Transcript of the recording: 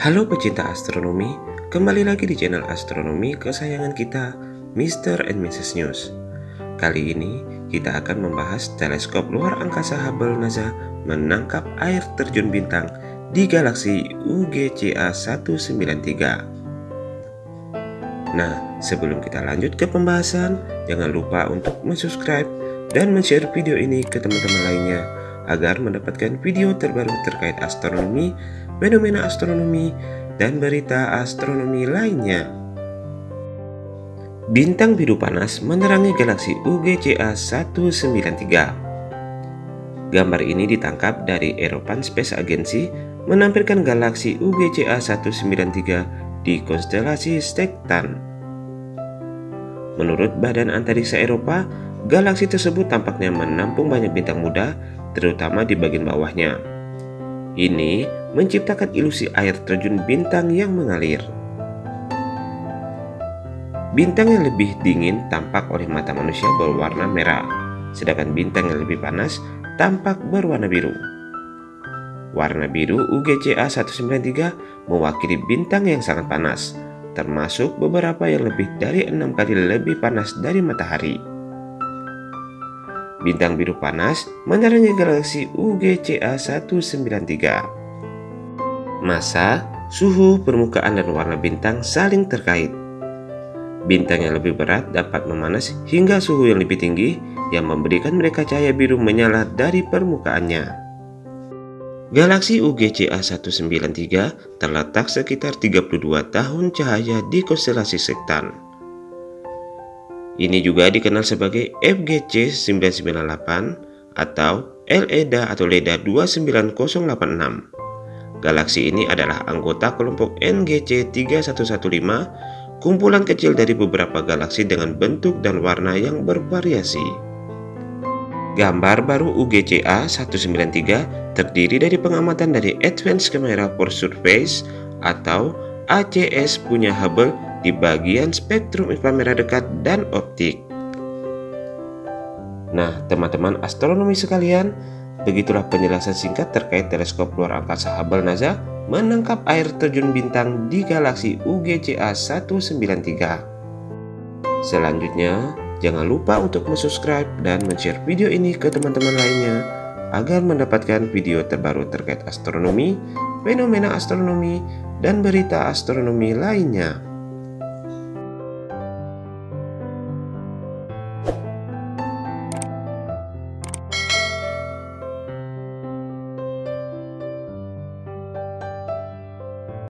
Halo pecinta astronomi, kembali lagi di channel astronomi kesayangan kita, Mr. and Mrs. News. Kali ini kita akan membahas teleskop luar angkasa Hubble NASA menangkap air terjun bintang di galaksi UGCA 193. Nah, sebelum kita lanjut ke pembahasan, jangan lupa untuk subscribe dan share video ini ke teman-teman lainnya agar mendapatkan video terbaru terkait astronomi, fenomena astronomi, dan berita astronomi lainnya. Bintang biru panas menerangi galaksi UGCA 193. Gambar ini ditangkap dari European Space Agency menampilkan galaksi UGCA 193 di konstelasi Stektan. Menurut Badan Antariksa Eropa, galaksi tersebut tampaknya menampung banyak bintang muda terutama di bagian bawahnya. Ini menciptakan ilusi air terjun bintang yang mengalir. Bintang yang lebih dingin tampak oleh mata manusia berwarna merah, sedangkan bintang yang lebih panas tampak berwarna biru. Warna biru UGCA 193 mewakili bintang yang sangat panas, termasuk beberapa yang lebih dari enam kali lebih panas dari matahari. Bintang biru panas menerangi galaksi UGCA 193. Masa, suhu, permukaan, dan warna bintang saling terkait. Bintang yang lebih berat dapat memanas hingga suhu yang lebih tinggi yang memberikan mereka cahaya biru menyala dari permukaannya. Galaksi UGCA 193 terletak sekitar 32 tahun cahaya di konstelasi Sektan. Ini juga dikenal sebagai FGC 998 atau LEDA atau LEDA 29086. Galaksi ini adalah anggota kelompok NGC 3115, kumpulan kecil dari beberapa galaksi dengan bentuk dan warna yang bervariasi. Gambar baru UGCA 193 terdiri dari pengamatan dari Advanced Camera for Surface atau ACS punya Hubble di bagian spektrum inframerah dekat dan optik. Nah, teman-teman astronomi sekalian, begitulah penjelasan singkat terkait teleskop luar angkasa Hubble NASA menangkap air terjun bintang di galaksi UGCA 193. Selanjutnya, jangan lupa untuk subscribe dan share video ini ke teman-teman lainnya agar mendapatkan video terbaru terkait astronomi, fenomena astronomi, dan berita astronomi lainnya.